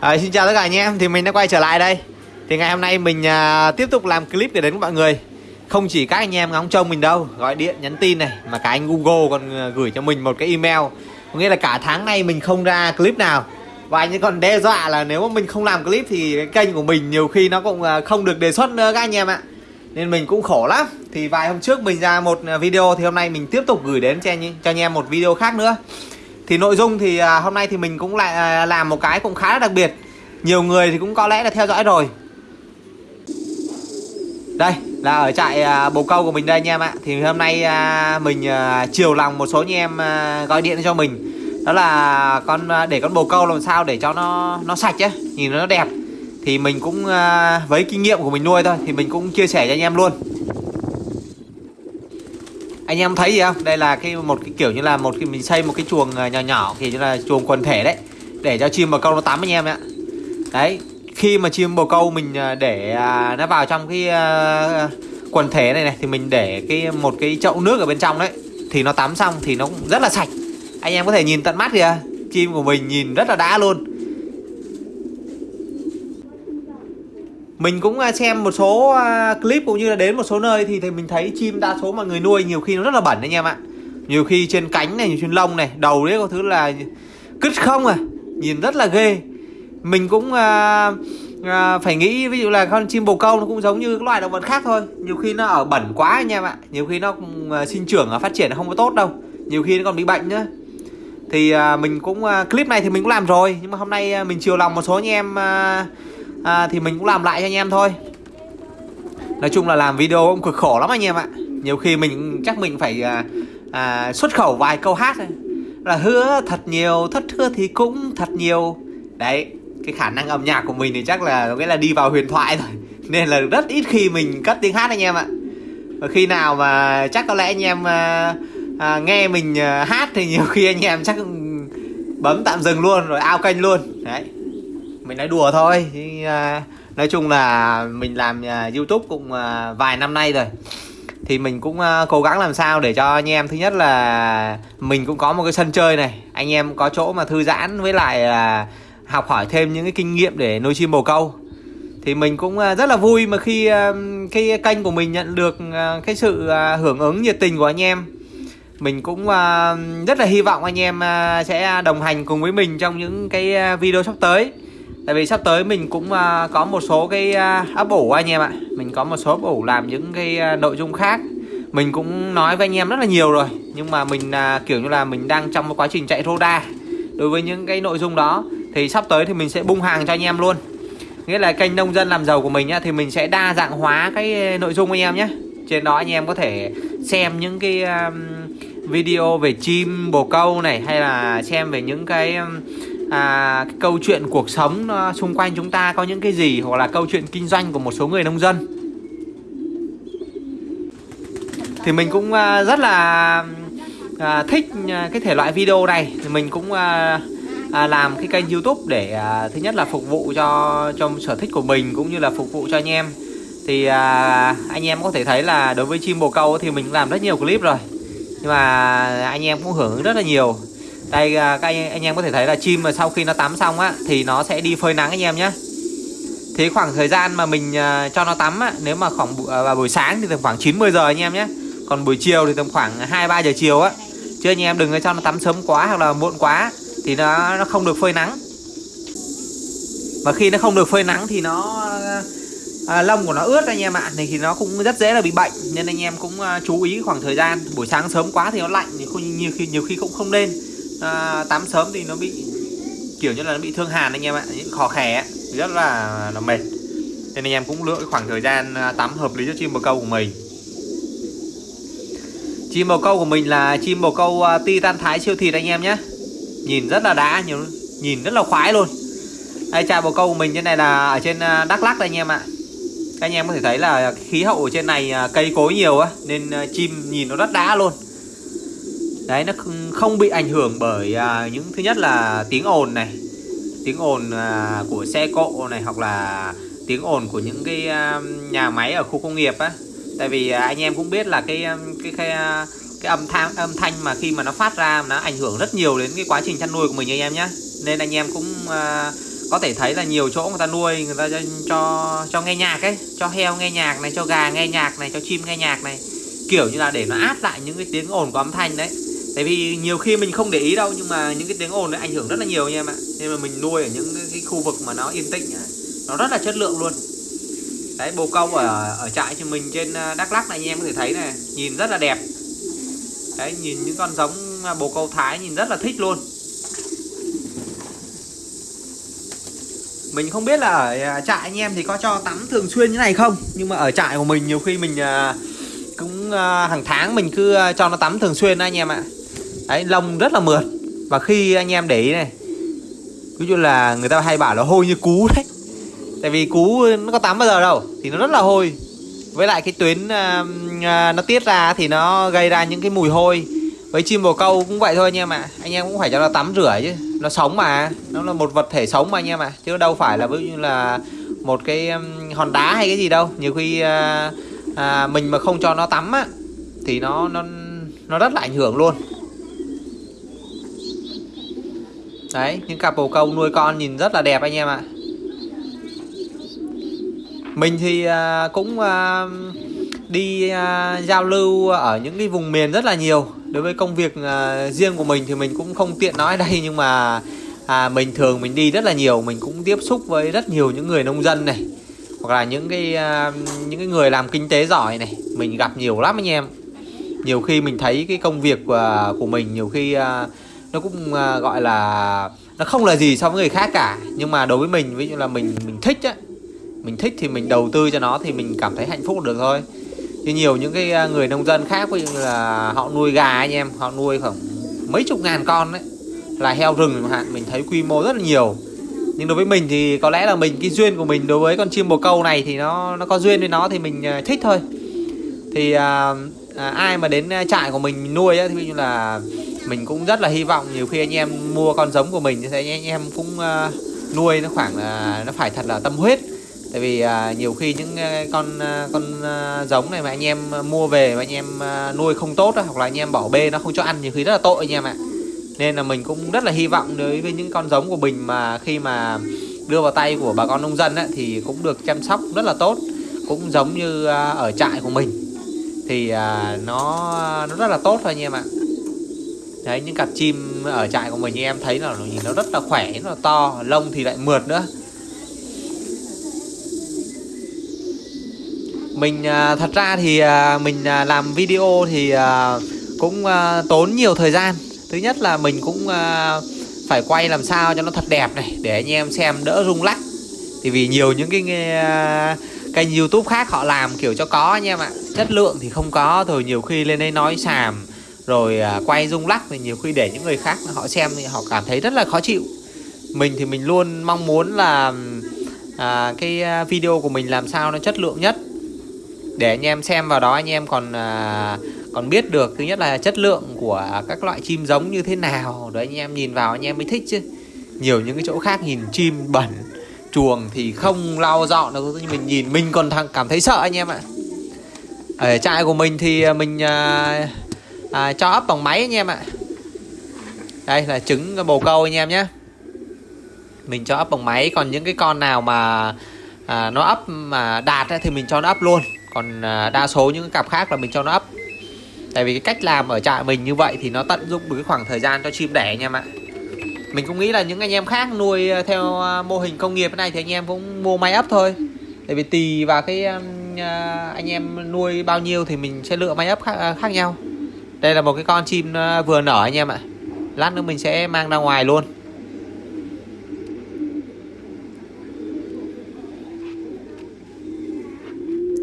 À, xin chào tất cả anh em, thì mình đã quay trở lại đây. Thì ngày hôm nay mình à, tiếp tục làm clip để đến với mọi người. Không chỉ các anh em ngóng trông mình đâu. Gọi điện, nhắn tin này Mà cả anh Google còn à, gửi cho mình một cái email. Có nghĩa là cả tháng nay mình không ra clip nào. Và anh ấy còn đe dọa là nếu mà mình không làm clip Thì cái kênh của mình nhiều khi nó cũng à, không được đề xuất nữa các anh em ạ. Nên mình cũng khổ lắm. Thì vài hôm trước mình ra một à, video Thì hôm nay mình tiếp tục gửi đến cho anh, cho anh em một video khác nữa thì nội dung thì à, hôm nay thì mình cũng lại à, làm một cái cũng khá là đặc biệt. Nhiều người thì cũng có lẽ là theo dõi rồi. Đây là ở trại à, bồ câu của mình đây anh em ạ. Thì hôm nay à, mình à, chiều lòng một số anh em à, gọi điện cho mình. Đó là con à, để con bồ câu làm sao để cho nó nó sạch ấy Nhìn nó đẹp. Thì mình cũng à, với kinh nghiệm của mình nuôi thôi Thì mình cũng chia sẻ cho anh em luôn anh em thấy gì không? Đây là cái một cái kiểu như là một cái mình xây một cái chuồng à, nhỏ nhỏ thì như là chuồng quần thể đấy. Để cho chim bồ câu nó tắm anh em ạ. Đấy, khi mà chim bồ câu mình à, để à, nó vào trong cái quần thể này này, thì mình để cái một cái chậu nước ở bên trong đấy. Thì nó tắm xong thì nó cũng rất là sạch. Anh em có thể nhìn tận mắt kìa. Chim của mình nhìn rất là đã luôn. Mình cũng à, xem một số à, clip cũng như là đến một số nơi thì, thì mình thấy chim đa số mọi người nuôi nhiều khi nó rất là bẩn anh em ạ nhiều khi trên cánh này trên lông này đầu đấy có thứ là cứt không à nhìn rất là ghê. Mình cũng à, à, phải nghĩ ví dụ là con chim bồ câu nó cũng giống như các loài động vật khác thôi. Nhiều khi nó ở bẩn quá anh em ạ nhiều khi nó cũng, à, sinh trưởng và phát triển không có tốt đâu. Nhiều khi nó còn bị bệnh nữa. Thì à, mình cũng à, clip này thì mình cũng làm rồi nhưng mà hôm nay à, mình chiều lòng một số anh em à, à, thì mình cũng làm lại cho anh em thôi. Nói chung là làm video cũng cực khổ lắm anh em ạ. Nhiều khi mình chắc mình phải à, à, xuất khẩu vài câu hát thôi. Là hứa thật nhiều thất hứa thì cũng thật nhiều. Đấy cái khả năng âm nhạc của mình thì chắc là nghĩa là đi vào huyền thoại rồi nên là rất ít khi mình cất tiếng hát anh em ạ. Và khi nào mà chắc có lẽ anh em à, à, nghe mình à, hát thì nhiều khi anh em chắc bấm tạm dừng luôn rồi ao kênh luôn. Đấy mình nói đùa thôi. À, nói chung là mình làm à, youtube cũng à, vài năm nay rồi. Thì mình cũng cố gắng làm sao để cho anh em, thứ nhất là mình cũng có một cái sân chơi này. Anh em có chỗ mà thư giãn với lại là học hỏi thêm những cái kinh nghiệm để nuôi chim bồ câu. Thì mình cũng rất là vui mà khi cái kênh của mình nhận được cái sự hưởng ứng nhiệt tình của anh em. Mình cũng rất là hy vọng anh em sẽ đồng hành cùng với mình trong những cái video sắp tới. Tại vì sắp tới mình cũng à, có một số cái à, ấp ủ anh em ạ. Mình có một số ấp ủ làm những cái à, nội dung khác. Mình cũng nói với anh em rất là nhiều rồi. Nhưng mà mình kiểu như là mình đang trong một quá trình chạy roda Đối với những cái nội dung đó, Thì sắp tới thì mình sẽ bung hàng cho anh em luôn. Nghĩa là kênh nông dân làm giàu của mình nhá Thì mình sẽ đa dạng hóa cái nội dung anh em nhé. Trên đó anh em có thể xem những cái video về chim, bồ câu này, Hay là xem về những cái... À, cái câu chuyện cuộc sống ờ, xung quanh chúng ta có những cái gì hoặc là câu chuyện kinh doanh của một số người nông dân? Thì mình cũng ờ, rất là à, thích cái thể loại video này. Thì mình cũng à, à, làm cái kênh YouTube để à, thứ nhất là phục vụ cho cho sở thích của mình cũng như là phục vụ cho anh em. Thì à, anh em có thể thấy là đối với chim bồ câu thì mình làm rất nhiều clip rồi. Nhưng mà anh em cũng hưởng ứng rất là nhiều đây à, các anh, anh em có thể thấy là chim mà sau khi nó tắm xong á thì nó sẽ đi phơi nắng anh em nhé thế khoảng thời gian mà mình à, cho nó tắm á nếu mà khoảng à, vào buổi sáng thì tầm khoảng 90 giờ anh em nhé còn buổi chiều thì tầm khoảng 2 3 giờ chiều á. Chứ anh em đừng cho nó tắm sớm quá hoặc là muộn quá thì nó nó không được phơi nắng. Và khi nó không được phơi nắng thì nó à, lông của nó ướt anh em ạ thì nó cũng rất dễ là bị bệnh. Nên anh em cũng chú ý khoảng thời gian buổi sáng sớm quá thì nó lạnh thì không nhiều khi nhiều khi cũng không nên à, tắm sớm thì nó bị kiểu như là nó bị thương hàn anh em ạ những khó khè rất là là mệt. Nên anh em cũng lựa khoảng thời gian à, tắm hợp lý cho chim bồ câu của mình. Chim bồ câu của mình là chim bồ câu à, titan thái siêu thịt anh em nhé. Nhìn rất là đã nhiều nhìn rất là khoái luôn. Đây trà bồ câu của mình trên này là ở trên à, đắk lắc đây anh em ạ. Các anh em có thể thấy là khí hậu ở trên này cây cối nhiều á nên chim nhìn nó rất đã luôn đấy nó không bị ảnh hưởng bởi à, những thứ nhất là tiếng ồn này tiếng ồn à, của xe cộ này hoặc là tiếng ồn của những cái à, nhà máy ở khu công nghiệp á. Tại vì à, anh em cũng biết là cái um, cái cái à, cái âm thanh âm thanh mà khi mà nó phát ra nó ảnh hưởng rất nhiều đến cái quá trình chăn nuôi của mình anh em nhé nên anh em cũng à, có thể thấy là nhiều chỗ người ta nuôi người ta cho cho, cho nghe nhạc ấy cho heo nghe nhạc này cho gà nghe nhạc này cho chim nghe nhạc này. Kiểu như là để nó át lại những cái tiếng ồn của âm thanh đấy tại vì nhiều khi mình không để ý đâu, nhưng mà những cái tiếng ồn nó ảnh hưởng rất là nhiều nha em ạ. Nên mà mình nuôi ở những cái khu vực mà nó yên tĩnh nó rất là chất lượng luôn. Đấy, bồ câu ở ở trại cho mình trên à, Đắk Lắk này anh em có thể thấy này, nhìn rất là đẹp. Đấy, nhìn những con giống à, bồ câu Thái nhìn rất là thích luôn. Mình không biết là ở à, trại anh em thì có cho tắm thường xuyên như này không? Nhưng mà ở trại của mình nhiều khi mình cũng hàng tháng mình cứ cho nó tắm thường xuyên anh em ạ đấy lông rất là mượt. Và khi anh em để ý này ví dụ là người ta hay bảo là hôi như cú đấy. Tại vì cú nó có tắm bao giờ đâu thì nó rất là hôi. Với lại cái tuyến uh, uh, nó tiết ra thì nó gây ra những cái mùi hôi. Với chim bồ câu cũng vậy thôi anh em ạ. Anh em cũng phải cho nó tắm rửa chứ. Nó sống mà nó là một vật thể sống mà anh em ạ. Chứ đâu phải là ví dụ như là một cái um, hòn đá hay cái gì đâu. Nhiều khi uh, uh, mình mà không cho nó tắm á thì nó nó nó rất là ảnh hưởng luôn. Đấy những cặp bồ câu nuôi con nhìn rất là đẹp anh em ạ. Mình thì à, cũng à, đi à, giao lưu ở những cái vùng miền rất là nhiều. Đối với công việc riêng của mình thì mình cũng không tiện nói đây nhưng mà à, mình thường mình đi rất là nhiều. Mình cũng tiếp xúc với rất nhiều những người nông dân này hoặc là những cái những cái người làm kinh tế giỏi này. Mình gặp nhiều lắm anh em. Nhiều khi mình thấy cái công việc của, của mình nhiều khi nó cũng à, gọi là nó không là gì so với người khác cả. Nhưng mà đối với mình ví dụ là mình mình thích á mình thích thì mình đầu tư cho nó thì mình cảm thấy hạnh phúc được thôi. Như nhiều những cái à, người nông dân khác ví dụ là họ nuôi gà anh em họ nuôi khoảng mấy chục ngàn con đấy là heo rừng hạn mình thấy quy mô rất là nhiều. Nhưng đối với mình thì có lẽ là mình cái duyên của mình đối với con chim bồ câu này thì nó nó có duyên với nó thì mình à, thích thôi. Thì à, à, ai mà đến trại của mình nuôi á thì ví dụ là mình cũng rất là hy vọng nhiều khi anh em mua con giống của mình thì anh em cũng uh, nuôi nó khoảng là uh, nó phải thật là tâm huyết. Tại vì uh, nhiều khi những uh, con uh, con uh, giống này mà anh em mua về mà anh em uh, nuôi không tốt đó, hoặc là anh em bỏ bê nó không cho ăn nhiều khi rất là tội anh em ạ. Nên là mình cũng rất là hy vọng đối với những con giống của mình mà khi mà đưa vào tay của bà con nông dân ấy, thì cũng được chăm sóc rất là tốt cũng giống như ở trại của mình. Thì nó nó rất là tốt thôi anh em ạ đấy, những cặp chim ở trại của mình như em thấy là nhìn nó rất là khỏe nó to, lông thì lại mượt nữa. Mình à, thật ra thì à, mình à, làm video thì cũng tốn nhiều thời gian. Thứ nhất là mình cũng phải quay làm sao cho nó thật đẹp này, để anh em xem đỡ rung lắc. Thì vì nhiều những cái kênh youtube khác họ làm kiểu cho có anh em ạ. Chất lượng thì không có, rồi nhiều khi lên đây nói xàm rồi à, quay rung lắc thì nhiều khi để những người khác họ xem thì họ cảm thấy rất là khó chịu. Mình thì mình luôn mong muốn là à, cái à, video của mình làm sao nó chất lượng nhất. Để anh em xem vào đó anh em còn à, còn biết được thứ nhất là chất lượng của các loại chim giống như thế nào. Đấy anh em nhìn vào anh em mới thích chứ. Nhiều những cái chỗ khác nhìn chim bẩn chuồng thì không lau dọn đâu nhưng mình nhìn mình còn thằng cảm thấy sợ anh em ạ. Ở trại của mình thì à, mình à, à, cho ấp bằng máy anh em ạ. Đây là trứng bồ câu anh em nhé. Mình cho ấp bằng máy còn những cái con nào mà à, nó ấp mà đạt thì mình cho nó ấp luôn. Còn à, đa số những cặp khác là mình cho nó ấp. Tại vì cái cách làm ở trại mình như vậy thì nó tận dụng được cái khoảng thời gian cho chim đẻ anh em ạ. Mình cũng nghĩ là những anh em khác nuôi à, theo à, mô hình công nghiệp này thì anh em cũng mua máy ấp thôi. Tại vì tùy vào cái um, à, anh em nuôi bao nhiêu thì mình sẽ lựa máy ấp khác, khác nhau đây là một cái con chim ờ, vừa nở anh em ạ. Lát nữa mình sẽ mang ra ngoài luôn.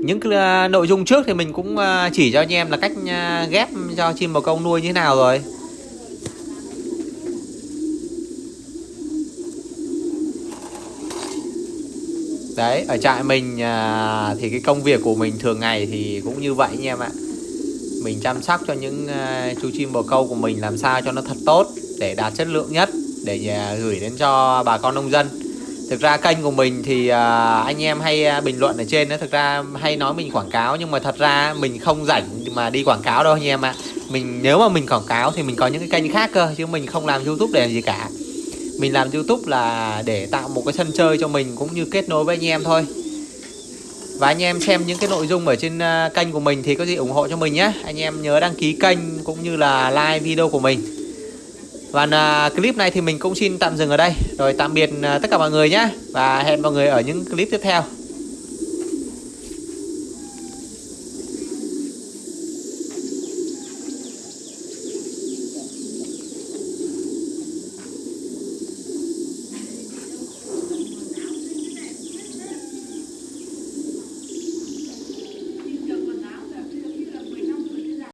Những cái ờ, nội dung trước thì mình cũng ờ, chỉ cho anh em là cách ghép cho chim bồ câu nuôi như thế nào rồi. Đấy, ở trại mình thì cái công việc của mình thường ngày thì cũng như vậy anh em ạ. Mình chăm sóc cho những ờ, chú chim bồ câu của mình làm sao cho nó thật tốt Để đạt chất lượng nhất Để ờ, gửi đến cho bà con nông dân. Thực ra kênh của mình thì uh, anh em hay uh, bình luận ở trên đó Thực ra hay nói mình quảng cáo Nhưng mà thật ra mình không rảnh mà đi quảng cáo đâu anh em ạ. À. Mình nếu mà mình quảng cáo thì mình có những cái kênh khác cơ Chứ mình không làm youtube để làm gì cả. Mình làm youtube là để tạo một cái sân chơi cho mình cũng như kết nối với anh em thôi và anh em xem những cái nội dung ở trên à, kênh của mình thì có gì ủng hộ cho mình nhé. Anh em nhớ đăng ký kênh cũng như là like video của mình. Và à, clip này thì mình cũng xin tạm dừng ở đây. Rồi tạm biệt à, tất cả mọi người nhé. Và hẹn mọi người ở những clip tiếp theo.